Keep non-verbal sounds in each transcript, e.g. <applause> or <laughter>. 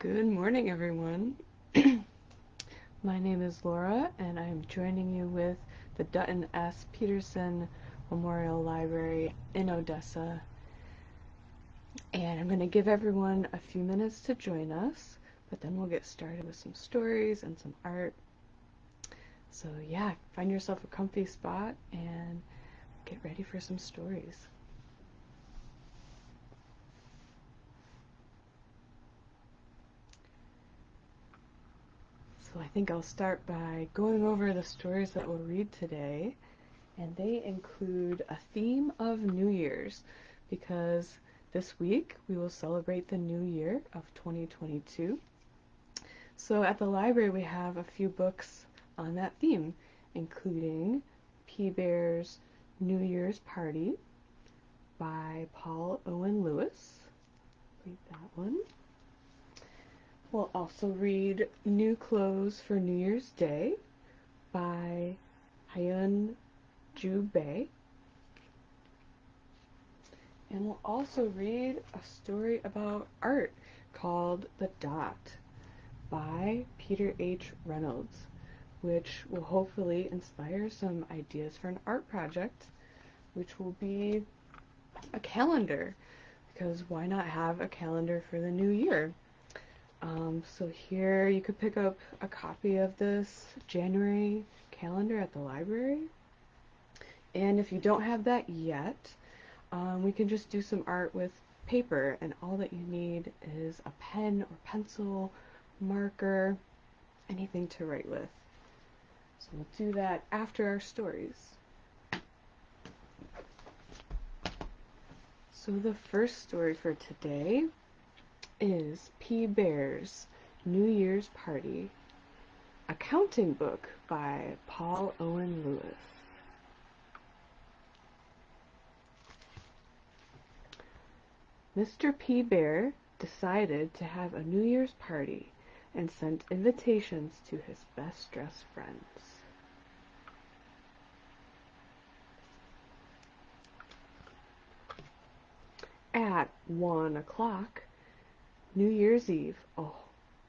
Good morning, everyone. <clears throat> My name is Laura, and I'm joining you with the Dutton S. Peterson Memorial Library in Odessa. And I'm going to give everyone a few minutes to join us, but then we'll get started with some stories and some art. So, yeah, find yourself a comfy spot and get ready for some stories. So I think I'll start by going over the stories that we'll read today. And they include a theme of New Year's because this week we will celebrate the new year of 2022. So at the library we have a few books on that theme, including P. Bear's New Year's Party by Paul Owen Lewis. Read that one. We'll also read New Clothes for New Year's Day by Hyun Ju Bae. And we'll also read a story about art called The Dot by Peter H. Reynolds, which will hopefully inspire some ideas for an art project, which will be a calendar, because why not have a calendar for the new year? Um, so here you could pick up a copy of this January calendar at the library. And if you don't have that yet, um, we can just do some art with paper and all that you need is a pen or pencil, marker, anything to write with. So we'll do that after our stories. So the first story for today is P. Bear's New Year's Party, a counting book by Paul Owen Lewis. Mr. P. Bear decided to have a New Year's party and sent invitations to his best dressed friends. At one o'clock, New Year's Eve, oh,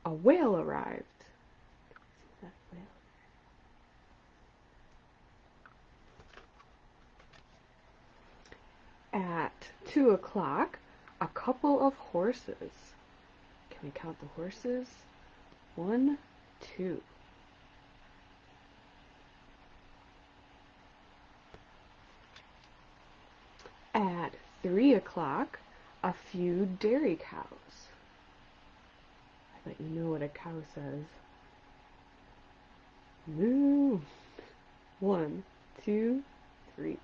a whale arrived. At two o'clock, a couple of horses. Can we count the horses? One, two. At three o'clock, a few dairy cows. You know what a cow says. Moo. One, two, three.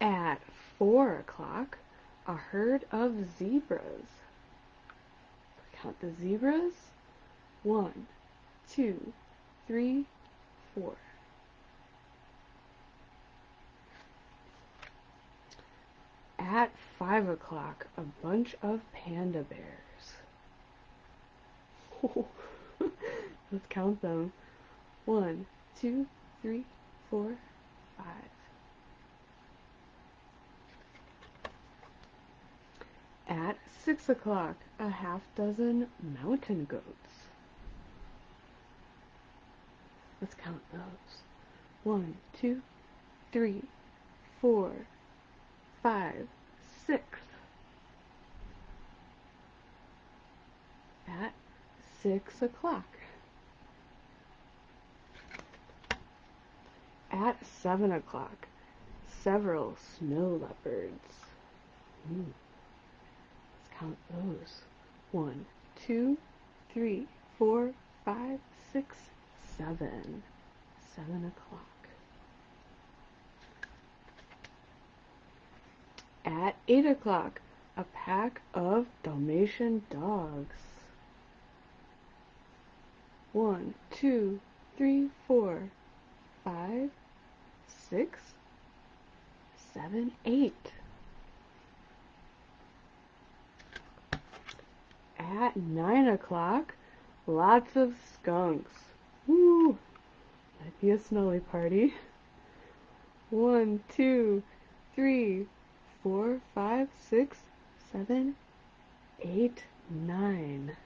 At four o'clock, a herd of zebras. Count the zebras. One, two, three, four. At five o'clock, a bunch of panda bears. <laughs> Let's count them. One, two, three, four, five. At six o'clock, a half dozen mountain goats. Let's count those. One, two, three, four, five, six. At six o'clock. At seven o'clock, several snow leopards. Ooh. Let's count those. One, two, three, four, five, six, seven. Seven o'clock. At 8 o'clock, a pack of Dalmatian dogs. One, two, three, four, five, six, seven, eight. At 9 o'clock, lots of skunks. Woo! Might be a smelly party. One, two, three, four, five, six, seven, eight, nine.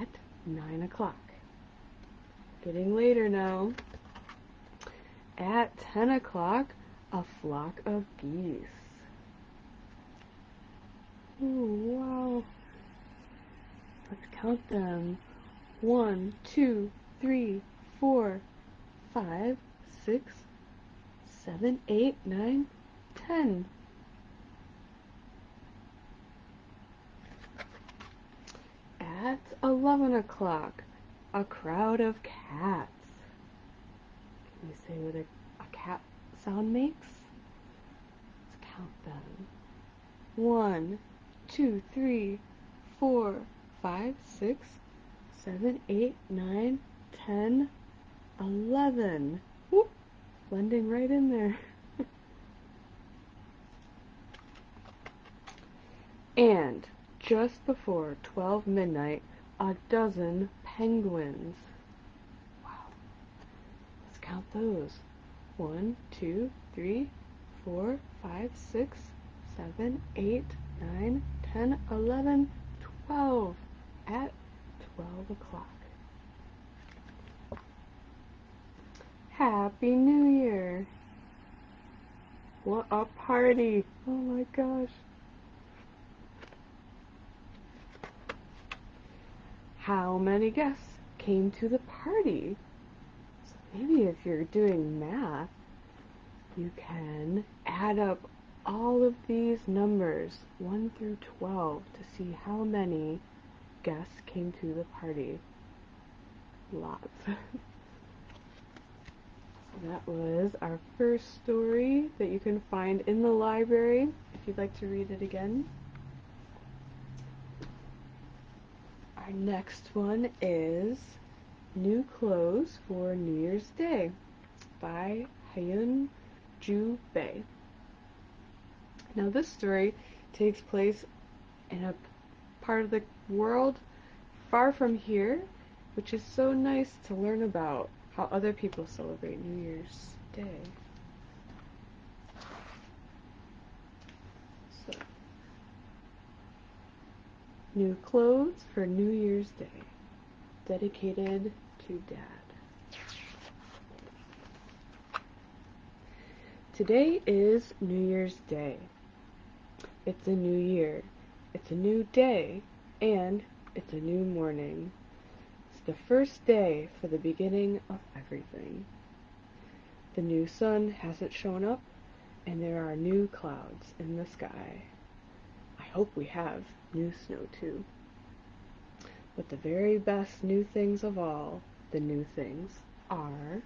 At nine o'clock. Getting later now. At ten o'clock, a flock of geese. Ooh, wow. Let's count them. One, two, three, four, five, six, seven, eight, nine, ten. At eleven o'clock, a crowd of cats. Can you say what a, a cat sound makes? Let's count them. One, two, three, four, five, six, seven, eight, nine, ten, eleven. Whoop! Blending right in there. <laughs> and just before 12 midnight, a dozen penguins. Wow. Let's count those. One, two, three, four, five, six, seven, eight, nine, ten, eleven, twelve. At 12 o'clock. Happy New Year! What a party! Oh my gosh. How many guests came to the party? So maybe if you're doing math, you can add up all of these numbers, 1 through 12, to see how many guests came to the party. Lots. <laughs> so that was our first story that you can find in the library if you'd like to read it again. Our next one is New Clothes for New Year's Day by Hyun Ju Bae. Now, this story takes place in a part of the world far from here, which is so nice to learn about how other people celebrate New Year's Day. So, new clothes for New Year's Day, dedicated to Dad. Today is New Year's Day. It's a new year. It's a new day. And it's a new morning. It's the first day for the beginning of everything. The new sun hasn't shown up, and there are new clouds in the sky. I hope we have new snow too. But the very best new things of all, the new things, are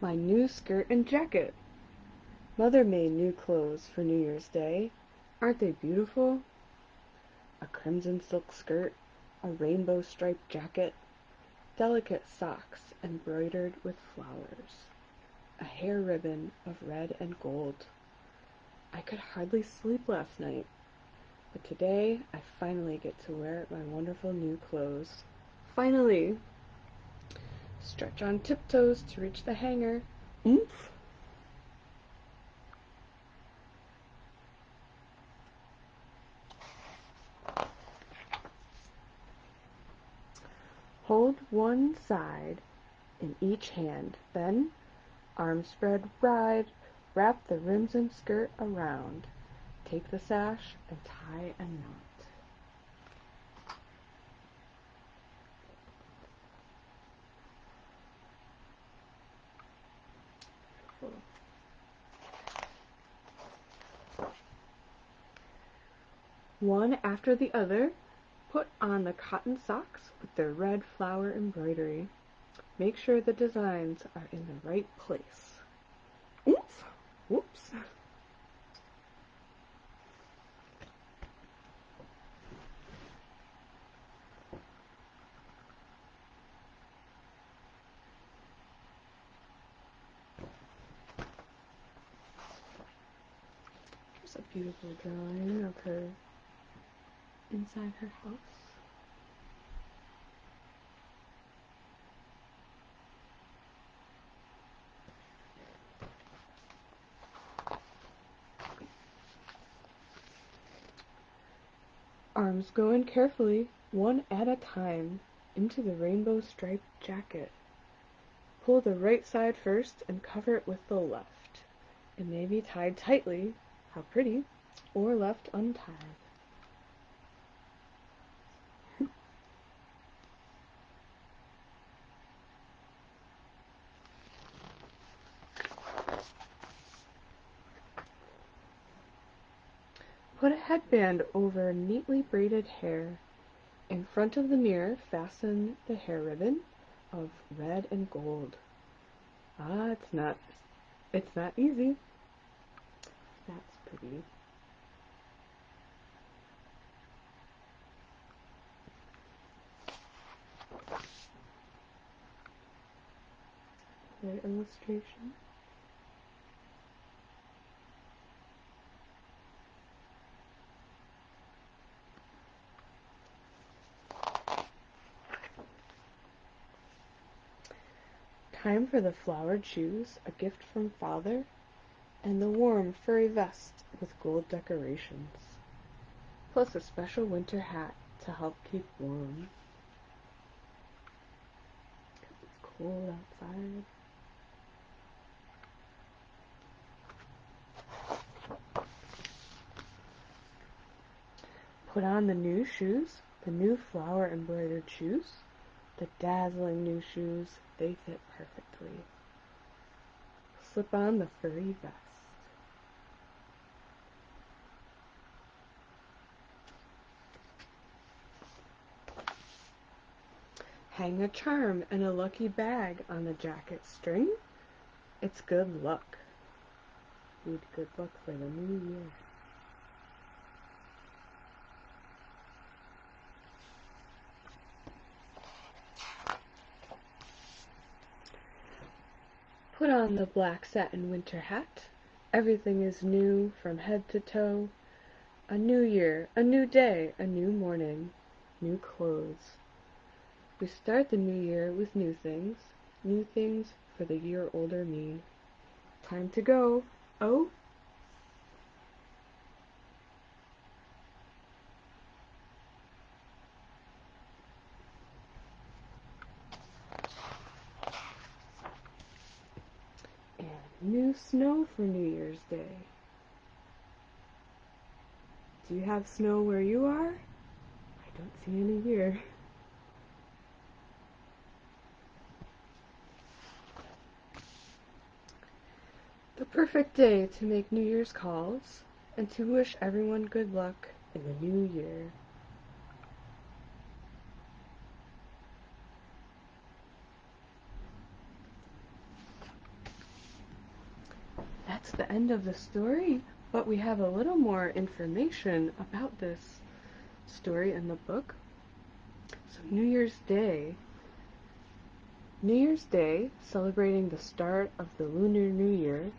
my new skirt and jacket. Mother made new clothes for New Year's Day. Aren't they beautiful? A crimson silk skirt, a rainbow striped jacket, delicate socks embroidered with flowers, a hair ribbon of red and gold. I could hardly sleep last night, but today I finally get to wear my wonderful new clothes. Finally! Stretch on tiptoes to reach the hanger. Oomph! Hold one side in each hand, then arms spread wide, wrap the rims and skirt around. Take the sash and tie a knot. One after the other, put on the cotton socks with their red flower embroidery. Make sure the designs are in the right place. Oops! Whoops! Here's a beautiful drawing of her inside her house. Arms go in carefully, one at a time, into the rainbow striped jacket. Pull the right side first and cover it with the left. It may be tied tightly, how pretty, or left untied. A headband over neatly braided hair. In front of the mirror fasten the hair ribbon of red and gold. Ah, it's not it's not easy. That's pretty. Illustration. Time for the flowered shoes, a gift from father, and the warm, furry vest with gold decorations, plus a special winter hat to help keep warm. It's cold outside. Put on the new shoes, the new flower embroidered shoes, the dazzling new shoes, they fit perfectly. Slip on the furry vest. Hang a charm and a lucky bag on the jacket string. It's good luck. Need good luck for the new year. Put on the black satin winter hat. Everything is new from head to toe. A new year, a new day, a new morning, new clothes. We start the new year with new things, new things for the year older me. Time to go. Oh, and snow for New Year's Day. Do you have snow where you are? I don't see any here. <laughs> The perfect day to make New Year's calls and to wish everyone good luck in the new year. That's the end of the story, but we have a little more information about this story in the book. So, New Year's Day. New Year's Day, celebrating the start of the Lunar New Year,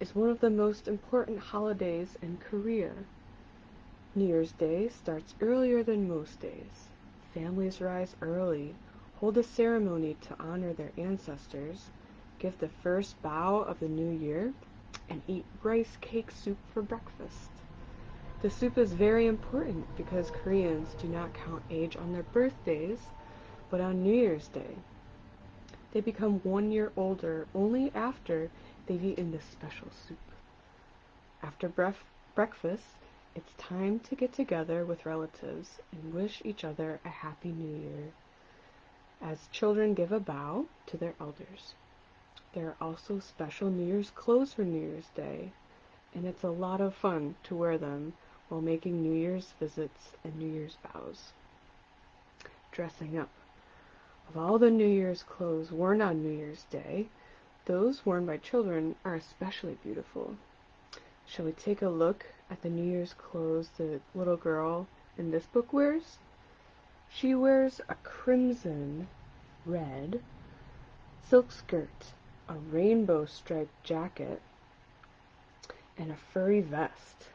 is one of the most important holidays in Korea. New Year's Day starts earlier than most days. Families rise early, hold a ceremony to honor their ancestors, give the first bow of the new year, and eat rice cake soup for breakfast. The soup is very important because Koreans do not count age on their birthdays, but on New Year's Day. They become one year older only after they've eaten this special soup. After bref- breakfast, it's time to get together with relatives and wish each other a happy new year. As children give a bow to their elders. There are also special New Year's clothes for New Year's Day, and it's a lot of fun to wear them while making New Year's visits and New Year's bows. Dressing up. Of all the New Year's clothes worn on New Year's Day, those worn by children are especially beautiful. Shall we take a look at the New Year's clothes the little girl in this book wears? She wears a crimson, red, silk skirt, a rainbow striped jacket, and a furry vest.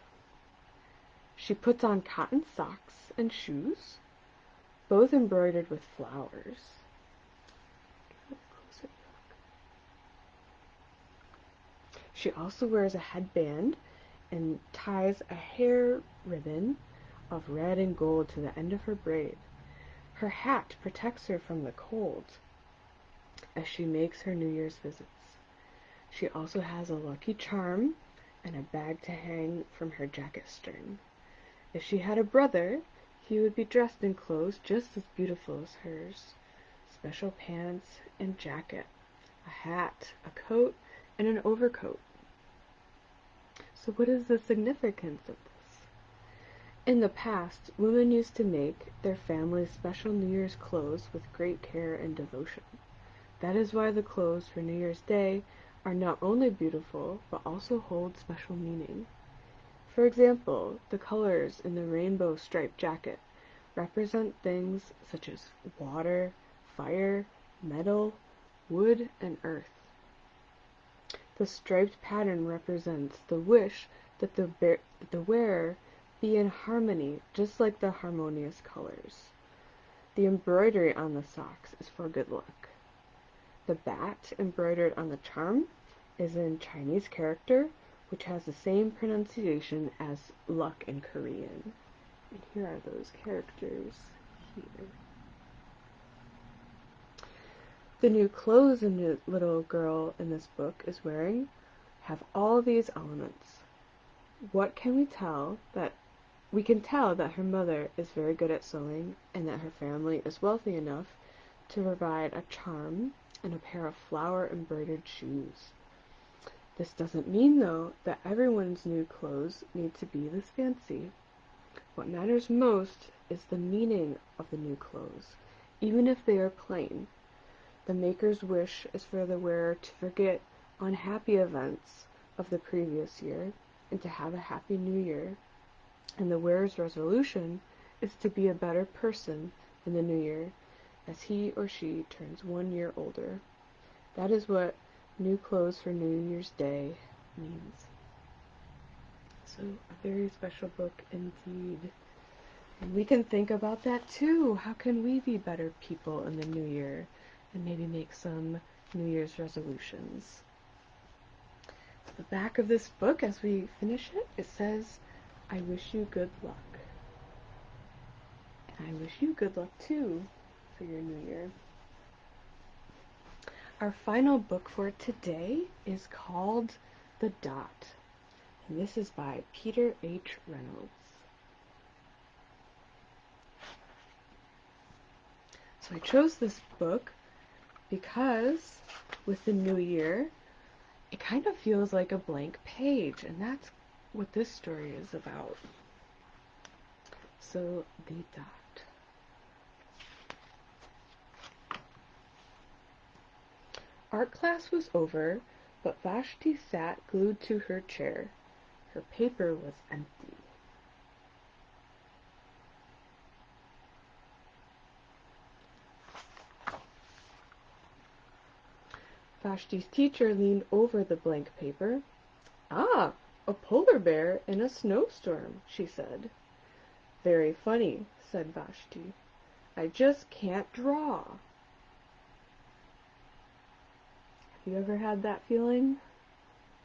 She puts on cotton socks and shoes, both embroidered with flowers. She also wears a headband and ties a hair ribbon of red and gold to the end of her braid. Her hat protects her from the cold as she makes her New Year's visits. She also has a lucky charm and a bag to hang from her jacket string. If she had a brother, he would be dressed in clothes just as beautiful as hers special pants and jacket, a hat, a coat, and an overcoat. So, what is the significance of this? In the past, women used to make their family's special New Year's clothes with great care and devotion. That is why the clothes for New Year's Day are not only beautiful, but also hold special meaning. For example, the colors in the rainbow striped jacket represent things such as water, fire, metal, wood, and earth. The striped pattern represents the wish that the, bear, the wearer be in harmony, just like the harmonious colors. The embroidery on the socks is for good luck. The bat embroidered on the charm is in Chinese character, which has the same pronunciation as luck in Korean. And here are those characters here. The new clothes the little girl in this book is wearing have all these elements. What can we tell that we can tell that her mother is very good at sewing and that her family is wealthy enough to provide a charm and a pair of flower embroidered shoes. This doesn't mean, though, that everyone's new clothes need to be this fancy. What matters most is the meaning of the new clothes, even if they are plain. The maker's wish is for the wearer to forget unhappy events of the previous year and to have a happy new year. And the wearer's resolution is to be a better person in the new year as he or she turns one year older. That is what new clothes for New Year's Day means. So, a very special book indeed. And we can think about that too. How can we be better people in the new year? and maybe make some New Year's resolutions. The back of this book, as we finish it, it says, I wish you good luck. And I wish you good luck too for your new year. Our final book for today is called The Dot, and this is by Peter H. Reynolds. So I chose this book because with the new year, it kind of feels like a blank page, and that's what this story is about. So, the dot. Art class was over, but Vashti sat glued to her chair. Her paper was empty. Vashti's teacher leaned over the blank paper. "Ah, a polar bear in a snowstorm," she said. "Very funny," said Vashti. "I just can't draw." Have you ever had that feeling?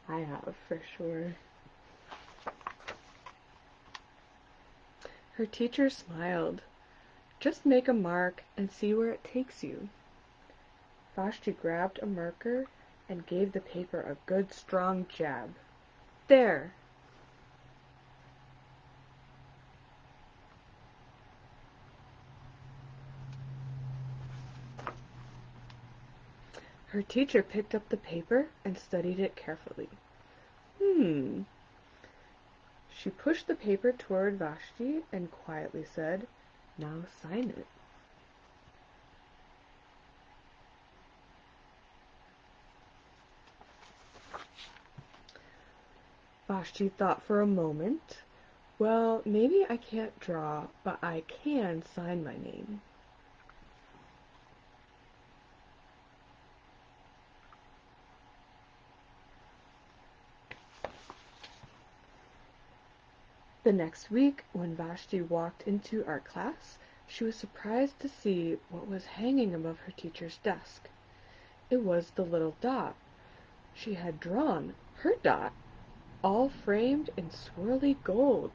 I have, for sure. Her teacher smiled. Just make a mark and see where it takes you. Vashti grabbed a marker and gave the paper a good strong jab. There! Her teacher picked up the paper and studied it carefully. Hmm. She pushed the paper toward Vashti and quietly said, Now sign it. Vashti thought for a moment. Well, maybe I can't draw, but I can sign my name. The next week, when Vashti walked into art class, she was surprised to see what was hanging above her teacher's desk. It was the little dot. She had drawn her dot all framed in swirly gold.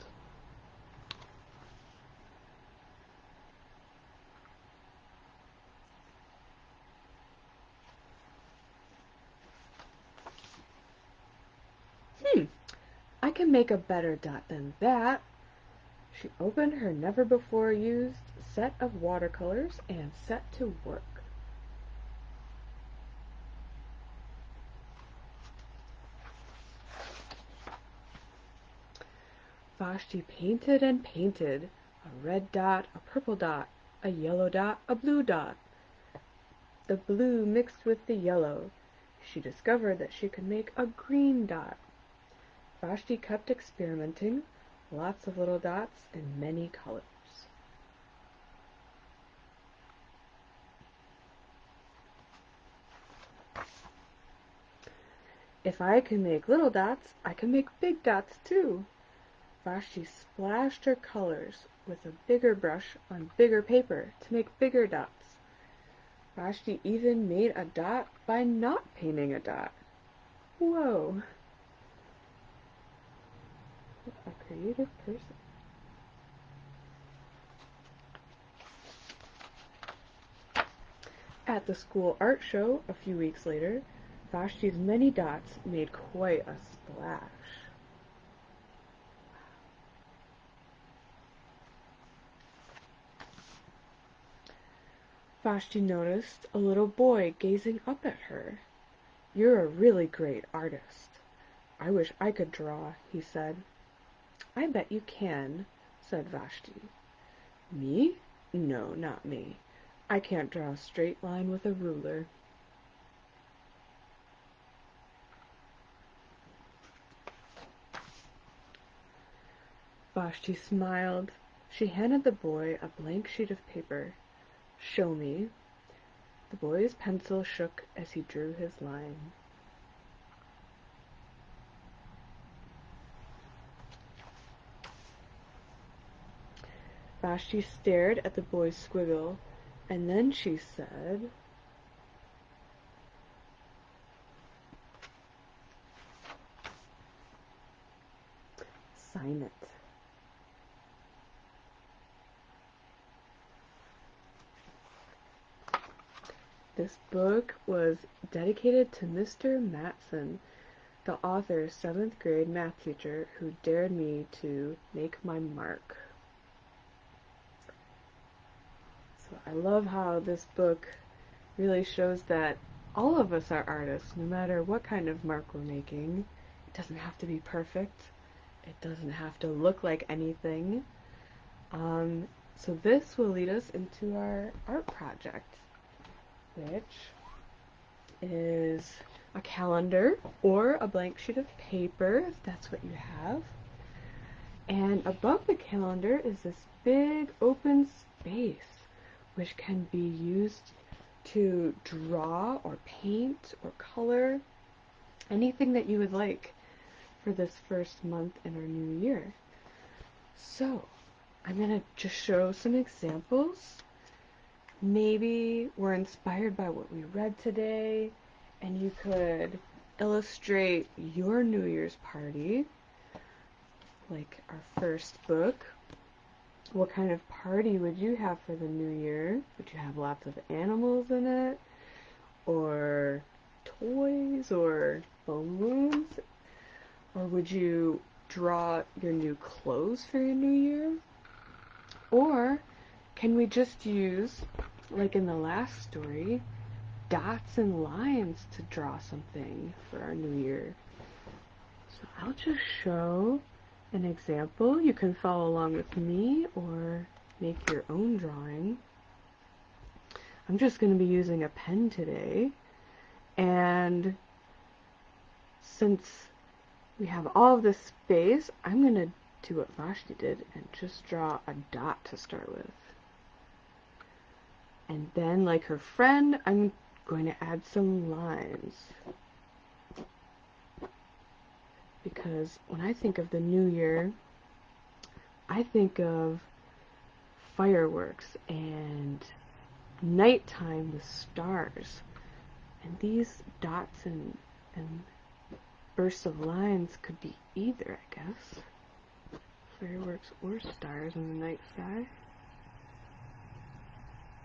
I can make a better dot than that. She opened her never-before-used set of watercolors and set to work. Vashti painted and painted, a red dot, a purple dot, a yellow dot, a blue dot. The blue mixed with the yellow. She discovered that she could make a green dot. Vashti kept experimenting, lots of little dots in many colors. If I can make little dots, I can make big dots too. Vashti splashed her colors with a bigger brush on bigger paper to make bigger dots. Vashti even made a dot by not painting a dot. Whoa! A creative person. At the school art show a few weeks later, Vashti's many dots made quite a splash. Vashti noticed a little boy gazing up at her. You're a really great artist. I wish I could draw, he said. I bet you can, said Vashti. Me? No, not me. I can't draw a straight line with a ruler. Vashti smiled. She handed the boy a blank sheet of paper. Show me. The boy's pencil shook as he drew his line. Vashti stared at the boy's squiggle, and then she said, Sign it. This book was dedicated to Mr. Matson, the author's seventh grade math teacher who dared me to make my mark. So I love how this book really shows that all of us are artists, no matter what kind of mark we're making. It doesn't have to be perfect. It doesn't have to look like anything. Um, so this will lead us into our art project which is a calendar or a blank sheet of paper, if that's what you have. And above the calendar is this big open space, which can be used to draw or paint or color anything that you would like for this first month in our new year. So, I'm going to just show some examples maybe we're inspired by what we read today and you could illustrate your New Year's party, like our first book. What kind of party would you have for the new year? Would you have lots of animals in it? Or toys? Or balloons? Or would you draw your new clothes for your new year? Or can we just use like in the last story, dots and lines to draw something for our new year. So I'll just show an example. You can follow along with me or make your own drawing. I'm just going to be using a pen today. And since we have all of this space, I'm going to do what Vashti did and just draw a dot to start with. And then, like her friend, I'm going to add some lines. Because when I think of the new year, I think of fireworks and nighttime with stars. And these dots and, and bursts of lines could be either, I guess. Fireworks or stars in the night sky.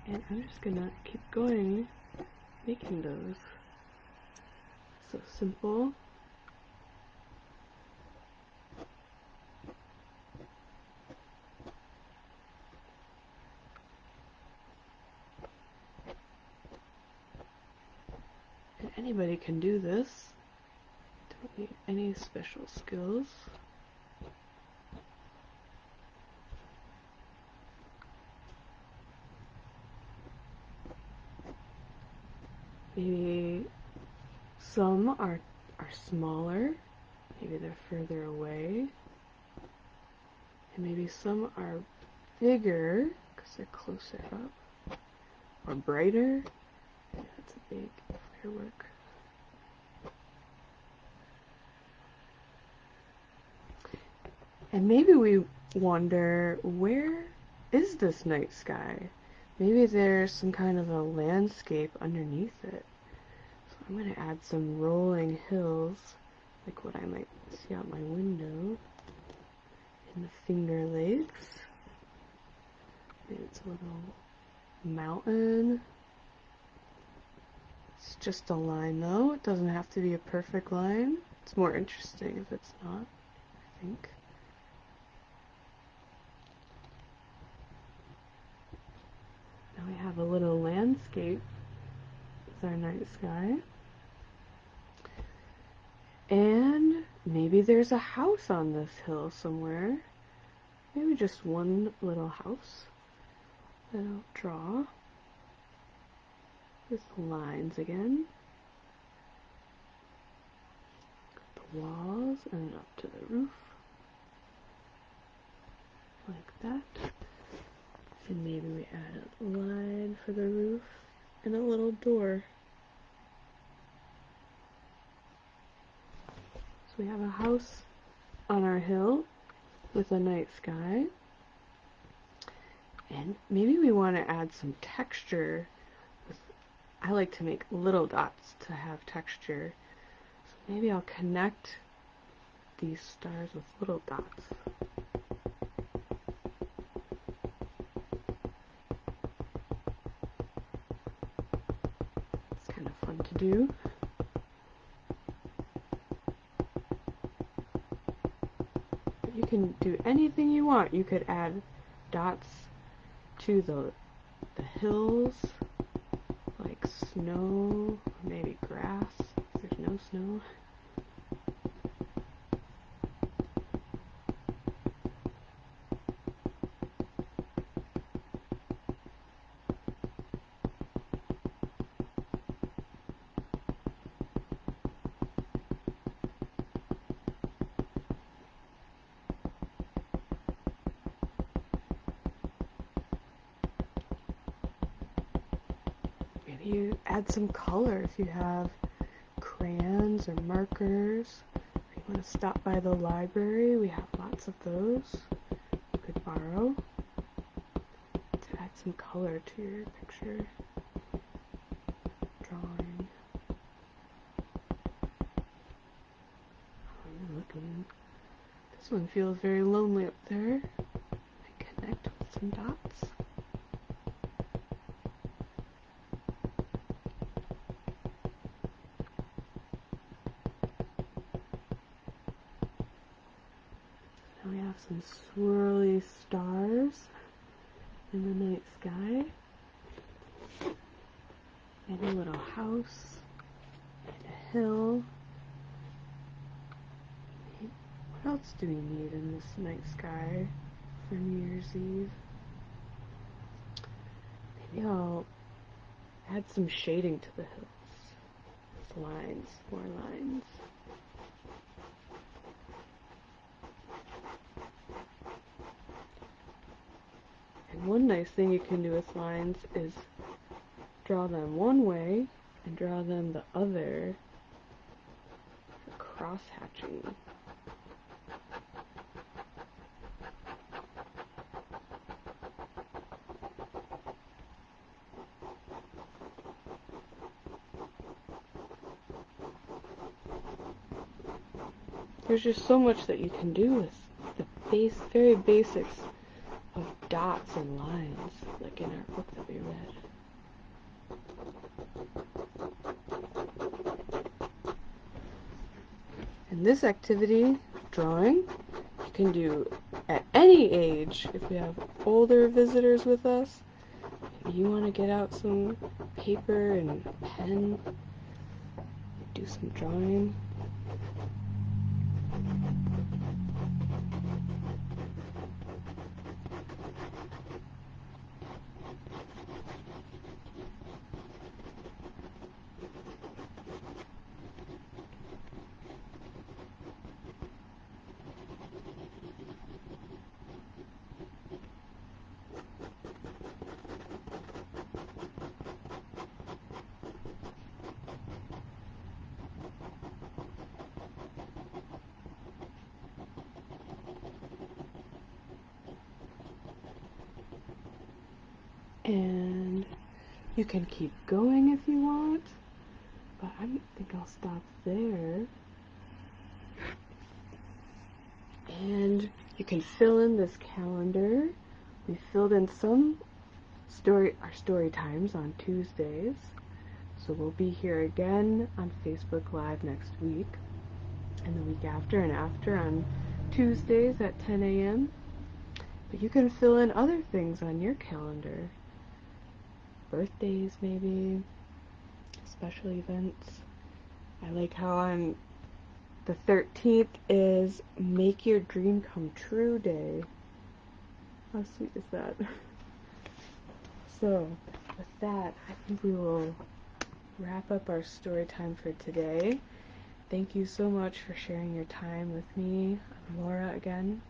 And I'm just gonna keep going making those. So simple. Anybody can do this. Don't need any special skills. Maybe some are are smaller, maybe they're further away, and maybe some are bigger because they're closer up, or brighter. That's a big firework. And maybe we wonder where is this night sky? Maybe there's some kind of a landscape underneath it. So I'm going to add some rolling hills, like what I might see out my window, in the Finger Lakes. Maybe it's a little mountain. It's just a line though, it doesn't have to be a perfect line. It's more interesting if it's not, I think. We have a little landscape. It's our night sky. And maybe there's a house on this hill somewhere. Maybe just one little house that I'll draw with lines again. The walls and up to the roof. Like that. And maybe we add a line for the roof and a little door. So we have a house on our hill with a night sky. And maybe we want to add some texture. I like to make little dots to have texture. So maybe I'll connect these stars with little dots. Do. You can do anything you want. You could add dots to the, the hills, like snow, maybe grass, there's no snow. You add some color if you have crayons or markers. If you want to stop by the library, we have lots of those you could borrow to add some color to your picture drawing. Oh, you looking? This one feels very lonely up there. I connect with some dots. some swirly stars in the night sky. And a little house and a hill. What else do we need in this night sky for New Year's Eve? Maybe I'll add some shading to the hills. Lines, more lines. And one nice thing you can do with lines is draw them one way and draw them the other cross hatching. There's just so much that you can do with the base, very basics of dots and lines, like in our book that we read. And this activity, drawing, you can do at any age. If we have older visitors with us, you want to get out some paper and pen, do some drawing. And you can keep going if you want but I think I'll stop there. And you can fill in this calendar. We filled in some story our story times on Tuesdays. So we'll be here again on Facebook Live next week and the week after and after on Tuesdays at 10 a.m. But you can fill in other things on your calendar birthdays maybe, special events. I like how on the 13th is Make Your Dream Come True Day. How sweet is that? <laughs> So, with that, I think we will wrap up our story time for today. Thank you so much for sharing your time with me. I'm Laura again,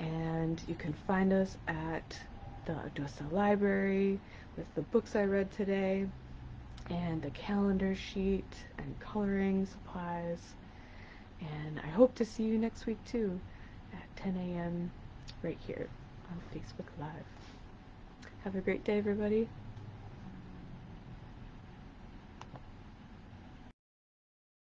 and you can find us at the Adosa Library with the books I read today and a calendar sheet and coloring supplies. And I hope to see you next week too at 10 a.m. right here on Facebook Live. Have a great day, everybody.